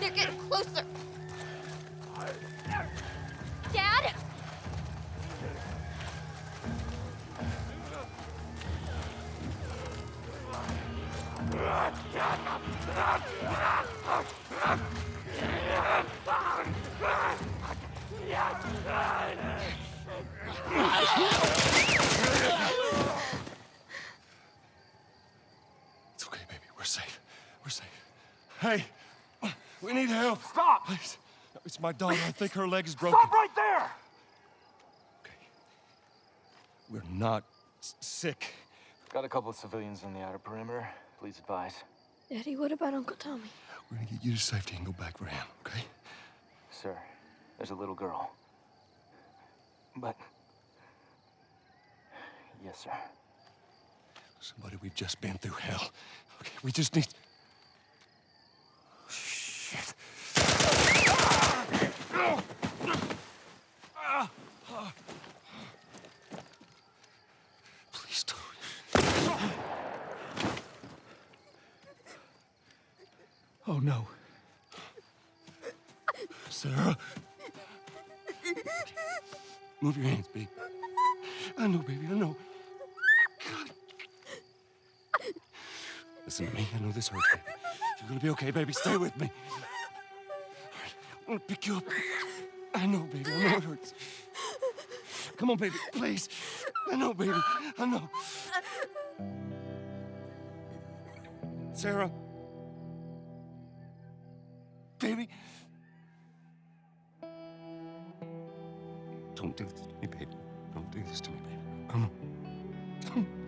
They're getting closer. Dad? Hey, we need help. Stop! Please. It's my daughter. I think her leg is broken. Stop right there! Okay. We're not s- sick. Got a couple of civilians on the outer perimeter. Please advise. Daddy, what about Uncle Tommy? We're gonna get you to safety and go back for him, okay? Sir, there's a little girl. But... Yes, sir. Somebody, we've just been through hell. Okay, we just need... Please don't. Oh, no. Sarah. Move your hands, baby. I know, baby, I know. God. Listen to me. I know this hurts, baby. You're gonna be okay, baby. Stay with me. I'm gonna pick you up. I know, baby. I know it hurts. Come on, baby. Please. I know, baby. I know. Sarah. Baby. Don't do this to me, baby. Don't do this to me, baby. Come on.